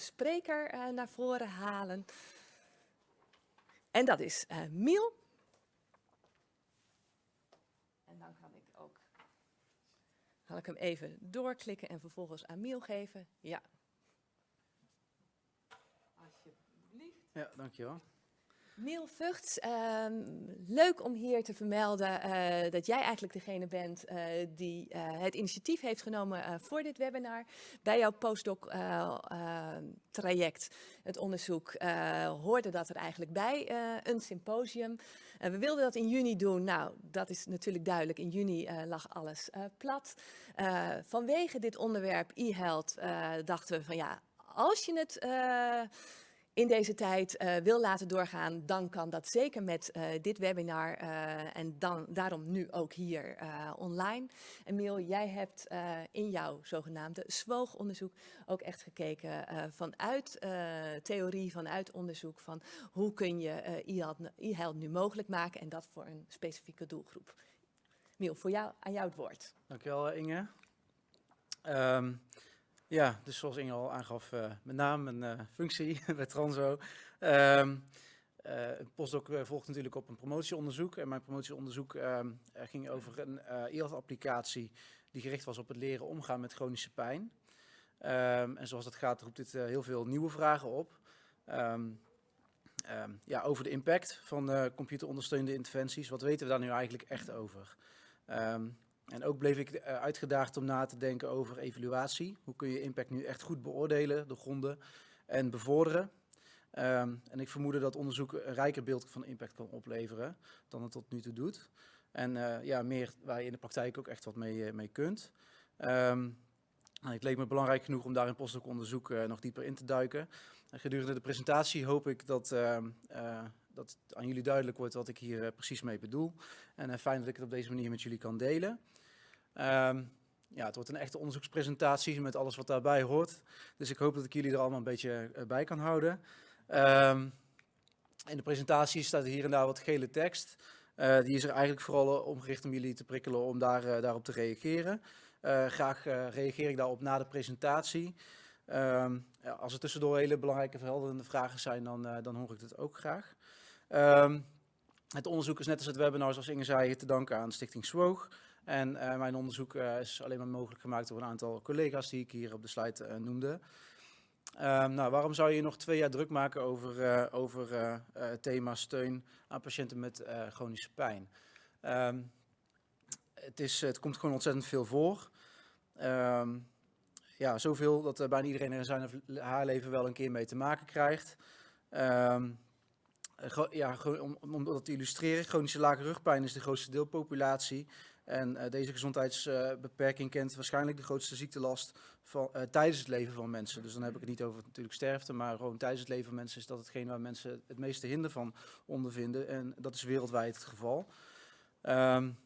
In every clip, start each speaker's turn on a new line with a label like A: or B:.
A: spreker naar voren halen. En dat is Miel. En dan kan ik ook, zal ik hem even doorklikken en vervolgens aan Miel geven. Ja. Alsjeblieft.
B: Ja, dankjewel.
A: Miel Vugts, ehm, leuk om hier te vermelden uh, dat jij eigenlijk degene bent uh, die uh, het initiatief heeft genomen voor dit webinar. Bij jouw postdoc ehm, traject, het onderzoek, hoorde dat er eigenlijk bij een symposium. we wilden dat in juni doen. Nou, dat is natuurlijk duidelijk. In juni lag alles plat. vanwege dit onderwerp e-health dachten we van ja, als je het in deze tijd uh, wil laten doorgaan, dan kan dat zeker met uh, dit webinar uh, en dan, daarom nu ook hier online. Emiel, jij hebt in jouw zogenaamde SWOOG-onderzoek ook echt gekeken vanuit theorie, vanuit onderzoek van hoe kun je e-health nu mogelijk maken en dat voor een specifieke doelgroep. Miel, voor jou, aan jou het woord.
B: Dankjewel Inge. Um, ja, dus zoals Inge al aangaf, uh, mijn naam en uh, functie bij Transo. Um, postdoc volgt natuurlijk op een promotieonderzoek. En mijn promotieonderzoek um, ging over een e-health-applicatie die gericht was op het leren omgaan met chronische pijn. Um, en zoals dat gaat, roept dit heel veel nieuwe vragen op. ja, over de impact van computerondersteunde interventies. Wat weten we daar nu eigenlijk echt over? En ook bleef ik eh, uitgedaagd om na te denken over evaluatie. Hoe kun je impact nu echt goed beoordelen, doorgronden en bevorderen? Um, en ik vermoedde dat onderzoek een rijker beeld van impact kan opleveren dan het tot nu toe doet. En uh, ja, meer waar je in de praktijk ook echt wat mee, uh, mee kunt. Um, het leek me belangrijk genoeg om daar in postdoc-onderzoek uh, nog dieper in te duiken. En gedurende de presentatie hoop ik dat, uh, dat aan jullie duidelijk wordt wat ik hier precies mee bedoel. En fijn dat ik het op deze manier met jullie kan delen. Um, ja, het wordt een echte onderzoekspresentatie met alles wat daarbij hoort. Dus ik hoop dat ik jullie er allemaal een beetje uh, bij kan houden. Um, in de presentatie staat hier en daar wat gele tekst. Uh, die is er eigenlijk vooral omgericht om jullie te prikkelen om daar, daarop te reageren. graag reageer ik daarop na de presentatie. Um, ja, als er tussendoor hele belangrijke verhelderende vragen zijn, dan, dan hoor ik dat ook graag. het onderzoek is net als het webinar, zoals Inge zei, te danken aan Stichting SWOOG. En uh, mijn onderzoek uh, is alleen maar mogelijk gemaakt door een aantal collega's die ik hier op de slide uh, noemde. Um, nou, waarom zou je nog twee jaar druk maken over, over het thema steun aan patiënten met chronische pijn? Um, het, is, het komt gewoon ontzettend veel voor. Um, ja, zoveel dat bijna iedereen er zijn of haar leven wel een keer mee te maken krijgt. ja, om, om dat te illustreren, chronische lage rugpijn is de grootste deelpopulatie. En uh, deze gezondheidsbeperking kent waarschijnlijk de grootste ziektelast van, uh, tijdens het leven van mensen. Dus dan heb ik het niet over natuurlijk sterfte, maar gewoon tijdens het leven van mensen is dat hetgeen waar mensen het meeste hinder van ondervinden. En dat is wereldwijd het geval. Um,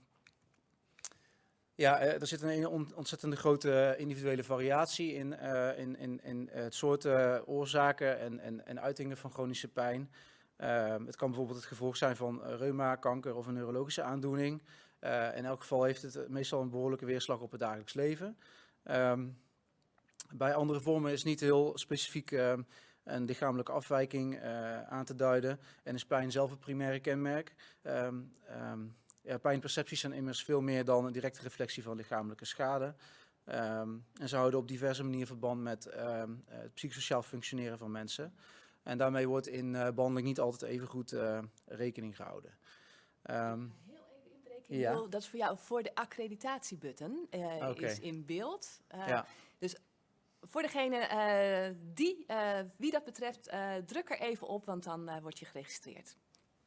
B: ja, er zit een ontzettende grote individuele variatie in, in, in, in het soort oorzaken en, en, en uitingen van chronische pijn. Uh, het kan bijvoorbeeld het gevolg zijn van reuma, kanker of een neurologische aandoening. Uh, in elk geval heeft het meestal een behoorlijke weerslag op het dagelijks leven. Um, bij andere vormen is niet heel specifiek uh, een lichamelijke afwijking uh, aan te duiden en is pijn zelf het primaire kenmerk. Ja, pijnpercepties zijn immers veel meer dan een directe reflectie van lichamelijke schade. en ze houden op diverse manieren verband met het psychosociaal functioneren van mensen. En daarmee wordt in behandeling niet altijd even goed rekening gehouden.
A: Ja. Dat is voor jou voor de accreditatiebutton uh, okay. is in beeld. Uh, ja. Dus voor degene uh, die, wie dat betreft, druk er even op, want dan word je geregistreerd.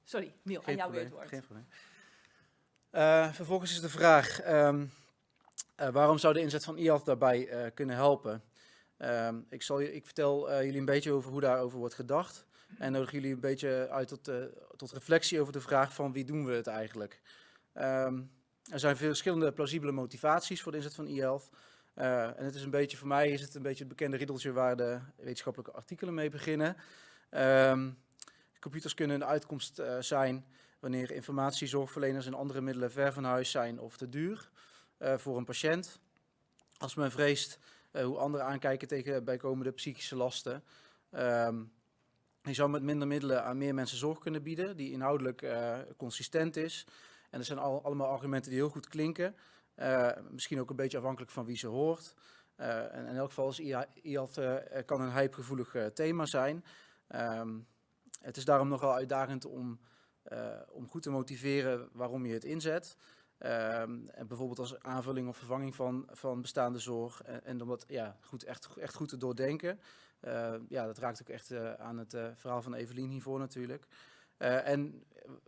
A: Sorry, Miel, aan jou weer het woord.
B: Geen probleem. vervolgens is de vraag, um, waarom zou de inzet van IALF daarbij kunnen helpen? Um, ik, zal, ik vertel jullie een beetje over hoe daarover wordt gedacht. En nodig jullie een beetje uit tot, tot reflectie over de vraag van wie doen we het eigenlijk? Um, er zijn veel verschillende plausibele motivaties voor de inzet van e-health. Uh, en het is een beetje, voor mij is het een beetje het bekende riddeltje waar de wetenschappelijke artikelen mee beginnen. Um, computers kunnen een uitkomst uh, zijn wanneer informatie, zorgverleners en andere middelen ver van huis zijn of te duur uh, voor een patiënt. Als men vreest hoe anderen aankijken tegen bijkomende psychische lasten. Ehm, je zou met minder middelen aan meer mensen zorg kunnen bieden, die inhoudelijk consistent is. En er zijn al, allemaal argumenten die heel goed klinken. misschien ook een beetje afhankelijk van wie ze hoort. en in elk geval is IAT, kan een hypegevoelig thema zijn. Um, het is daarom nogal uitdagend om, om goed te motiveren waarom je het inzet. Um, en bijvoorbeeld als aanvulling of vervanging van, van bestaande zorg. En, en om dat ja, goed, echt, echt goed te doordenken. Ja, dat raakt ook echt aan het verhaal van Evelien hiervoor natuurlijk. En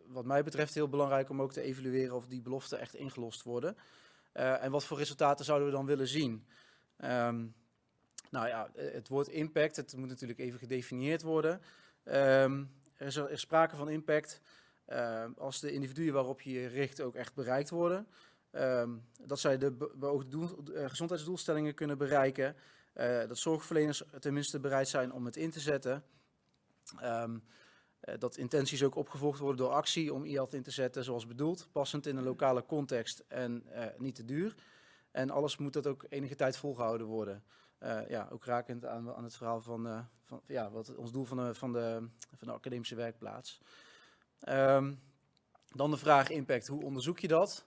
B: wat mij betreft heel belangrijk om ook te evalueren of die beloften echt ingelost worden. en wat voor resultaten zouden we dan willen zien? Um, nou ja, het woord impact, het moet natuurlijk even gedefinieerd worden. Um, er, is, er, sprake van impact als de individuen waarop je je richt ook echt bereikt worden. Um, dat zij de beoogde doel, gezondheidsdoelstellingen kunnen bereiken. Dat zorgverleners tenminste bereid zijn om het in te zetten. Um, dat intenties ook opgevolgd worden door actie om IALT in te zetten zoals bedoeld. Passend in een lokale context en niet te duur. En alles moet dat ook enige tijd volgehouden worden. Uh, ja, ook rakend aan, aan het verhaal van, van, ja, wat ons doel van de, van de, van de academische werkplaats. Um, dan de vraag impact, hoe onderzoek je dat?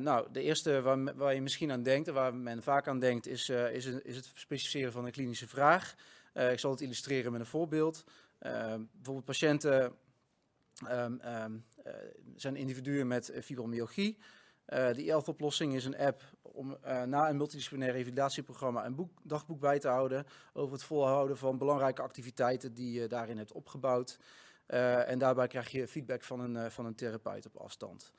B: Nou, de eerste waar, waar, je misschien aan denkt en waar men vaak aan denkt is, is, is, het specificeren van een klinische vraag. ik zal het illustreren met een voorbeeld. Bijvoorbeeld patiënten um, um, zijn individuen met fibromyalgie. Uh, de IELF-oplossing is een app om uh, na een multidisciplinair revalidatieprogramma een boek, dagboek bij te houden over het volhouden van belangrijke activiteiten die je daarin hebt opgebouwd. En daarbij krijg je feedback van een, van een therapeut op afstand.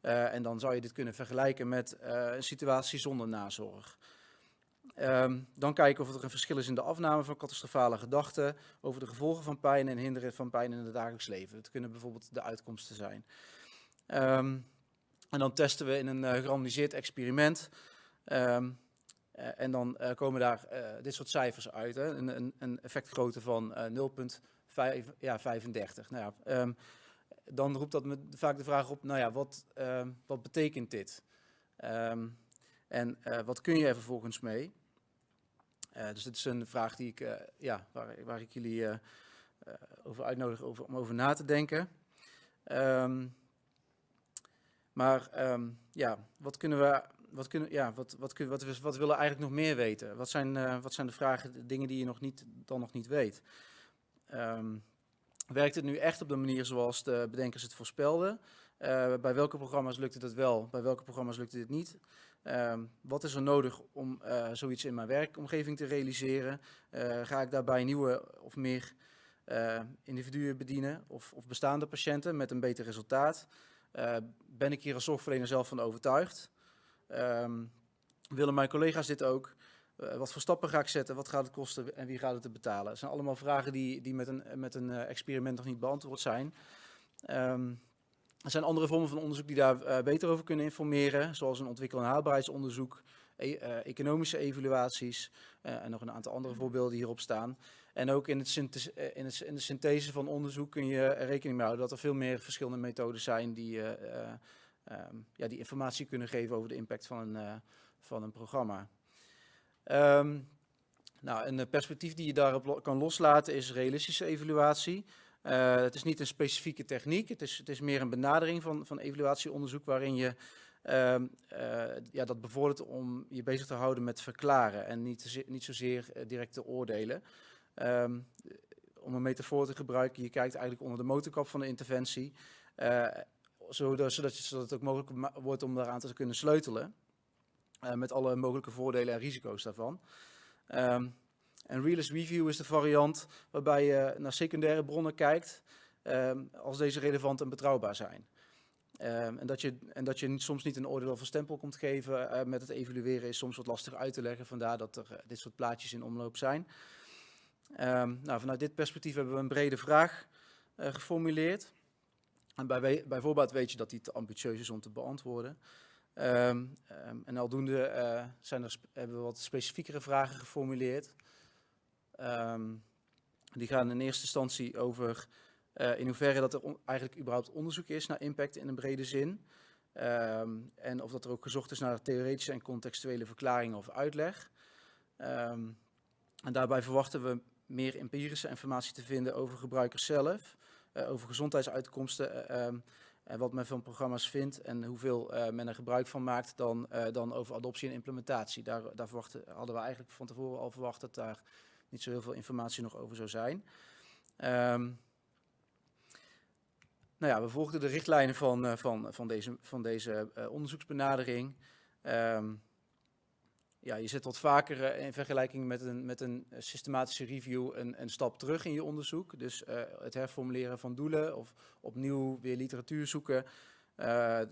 B: en dan zou je dit kunnen vergelijken met een situatie zonder nazorg. Um, dan kijken of er een verschil is in de afname van catastrofale gedachten over de gevolgen van pijn en hinderen van pijn in het dagelijks leven. Het kunnen bijvoorbeeld de uitkomsten zijn. Um, en dan testen we in een uh, experiment. Um, uh, en dan uh, komen daar dit soort cijfers uit. Hè? Een, een, een effectgrootte van 0,35. Ja, 35. nou ja, dan roept dat me vaak de vraag op, nou ja, wat, wat betekent dit? en wat kun je er vervolgens mee? Dus dit is een vraag die ik, ja, waar, waar ik jullie over uitnodig over, om over na te denken. Um, maar um, ja, wat kunnen we, wat kunnen, ja, wat, wat, wat, wat, wat willen we eigenlijk nog meer weten? Wat zijn, wat zijn de vragen, de dingen die je nog niet, dan nog niet weet? Um, werkt het nu echt op de manier zoals de bedenkers het voorspelden? Bij welke programma's lukte het wel? Bij welke programma's lukte dit niet? Um, wat is er nodig om uh, zoiets in mijn werkomgeving te realiseren? ga ik daarbij nieuwe of meer individuen bedienen of, of bestaande patiënten met een beter resultaat? Ben ik hier als zorgverlener zelf van overtuigd? Um, willen mijn collega's dit ook? Wat voor stappen ga ik zetten? Wat gaat het kosten en wie gaat het betalen? Het zijn allemaal vragen die, die met een, met een experiment nog niet beantwoord zijn. Um, er zijn andere vormen van onderzoek die daar uh, beter over kunnen informeren, zoals een ontwikkel- en haalbaarheidsonderzoek, e economische evaluaties en nog een aantal andere voorbeelden hierop staan. En ook in, het eh, in, het, in, de synthese van onderzoek kun je er rekening mee houden dat er veel meer verschillende methodes zijn die, um, ja, die informatie kunnen geven over de impact van een, van een programma. Um, nou, een perspectief die je daarop kan loslaten is realistische evaluatie. Uh, het is niet een specifieke techniek, het is, het is meer een benadering van, van evaluatieonderzoek waarin je uh, uh, ja, dat bevordert om je bezig te houden met verklaren en niet, niet zozeer direct te oordelen. Um, om een metafoor te gebruiken, je kijkt eigenlijk onder de motorkap van de interventie, zodat, zodat, zodat het ook mogelijk wordt om daaraan te kunnen sleutelen. Met alle mogelijke voordelen en risico's daarvan. Um, en Realist Review is de variant waarbij je naar secundaire bronnen kijkt um, als deze relevant en betrouwbaar zijn. Um, en, dat je, en dat je soms niet een oordeel een stempel komt geven uh, met het evalueren is soms wat lastig uit te leggen. Vandaar dat er uh, dit soort plaatjes in omloop zijn. Um, nou, vanuit dit perspectief hebben we een brede vraag uh, geformuleerd. En bij, bijvoorbeeld weet je dat die te ambitieus is om te beantwoorden. En aldoende zijn er, hebben we wat specifiekere vragen geformuleerd. Die gaan in eerste instantie over uh, in hoeverre dat er eigenlijk überhaupt onderzoek is naar impact in een brede zin. en of dat er ook gezocht is naar theoretische en contextuele verklaringen of uitleg. Ehm, en daarbij verwachten we meer empirische informatie te vinden over gebruikers zelf, eh, over gezondheidsuitkomsten eh, ehm, en wat men van programma's vindt en hoeveel eh, men er gebruik van maakt dan, eh, dan over adoptie en implementatie. Daar, daar hadden we eigenlijk van tevoren al verwacht dat daar niet zo heel veel informatie nog over zou zijn. Ehm, nou ja, we volgden de richtlijnen van, eh, van, van deze, van deze eh, onderzoeksbenadering. Ehm, ja, je zet wat vaker eh, in vergelijking met een, met een systematische review een, een stap terug in je onderzoek. Dus het herformuleren van doelen of opnieuw weer literatuur zoeken.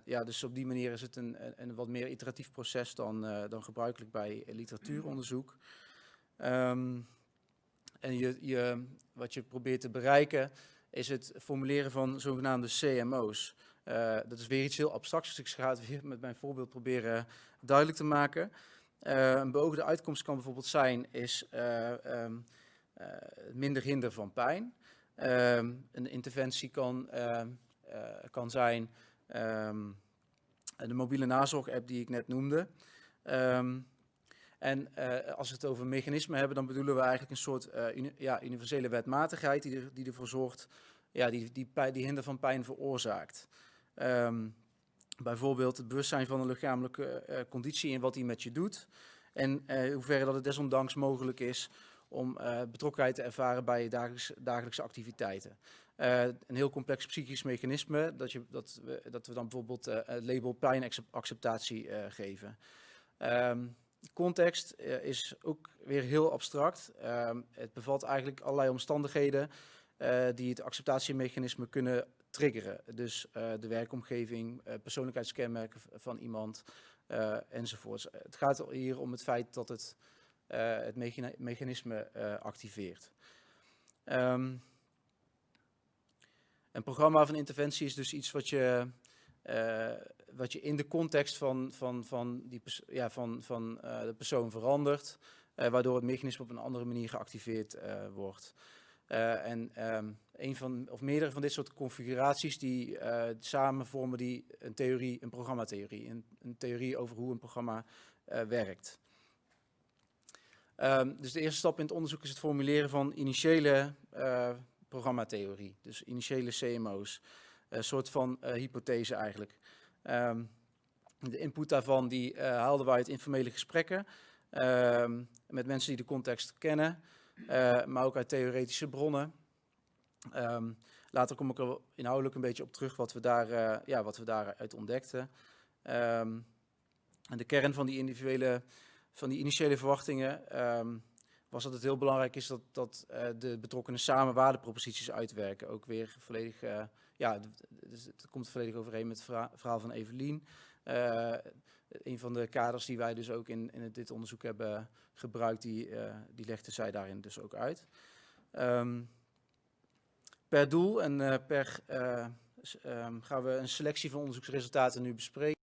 B: Ja, dus op die manier is het een, een, wat meer iteratief proces dan, dan gebruikelijk bij literatuuronderzoek. Ehm, en je, je, wat je probeert te bereiken is het formuleren van zogenaamde CMO's. Eh, dat is weer iets heel abstracts, dus ik ga het weer met mijn voorbeeld proberen duidelijk te maken. Eh, een beoogde uitkomst kan bijvoorbeeld zijn, is eh, minder hinder van pijn. Ehm, een interventie kan, ehm, eh, kan zijn de mobiele nazorg-app die ik net noemde. En eh, als we het over mechanismen hebben, dan bedoelen we eigenlijk een soort eh, ja, universele wetmatigheid die, er, die ervoor zorgt, ja, die, die, die hinder van pijn veroorzaakt. Ehm, bijvoorbeeld het bewustzijn van een lichamelijke eh, conditie en wat die met je doet. En in hoeverre dat het desondanks mogelijk is om betrokkenheid te ervaren bij je dagelijks, dagelijkse activiteiten. Een heel complex psychisch mechanisme, dat, je, dat, we, dat we dan bijvoorbeeld het label pijnacceptatie geven. Context eh, is ook weer heel abstract. Ehm, het bevat eigenlijk allerlei omstandigheden eh, die het acceptatiemechanisme kunnen triggeren. Dus eh, de werkomgeving, persoonlijkheidskenmerken van iemand enzovoorts. Het gaat hier om het feit dat het het mechani- mechanisme activeert. Ehm, een programma van interventie is dus iets wat je, wat je in de context van, van, van, die ja, van, van eh, de persoon verandert, eh, waardoor het mechanisme op een andere manier geactiveerd eh, wordt. En ehm, een van, of meerdere van dit soort configuraties die samen vormen die een theorie, een programmatheorie, een, een theorie over hoe een programma werkt. Ehm, dus de eerste stap in het onderzoek is het formuleren van initiële programmatheorie, dus initiële CMO's, een soort van hypothese eigenlijk. Ehm, de input daarvan die eh, haalden wij uit informele gesprekken ehm, met mensen die de context kennen, eh, maar ook uit theoretische bronnen. Ehm, later kom ik er inhoudelijk een beetje op terug wat we, daar, eh, ja, wat we daaruit ontdekten. En de kern van die individuele, van die initiële verwachtingen was dat het heel belangrijk is dat, dat de betrokkenen samen waardeproposities uitwerken. Ook weer volledig, ja, dus het komt volledig overeen met het verha- verhaal van Evelien. Eh, een van de kaders die wij dus ook in, in dit onderzoek hebben gebruikt, die, eh, die legde zij daarin dus ook uit. Ehm, per doel en eh, per eh, ehm, gaan we een selectie van onderzoeksresultaten nu bespreken.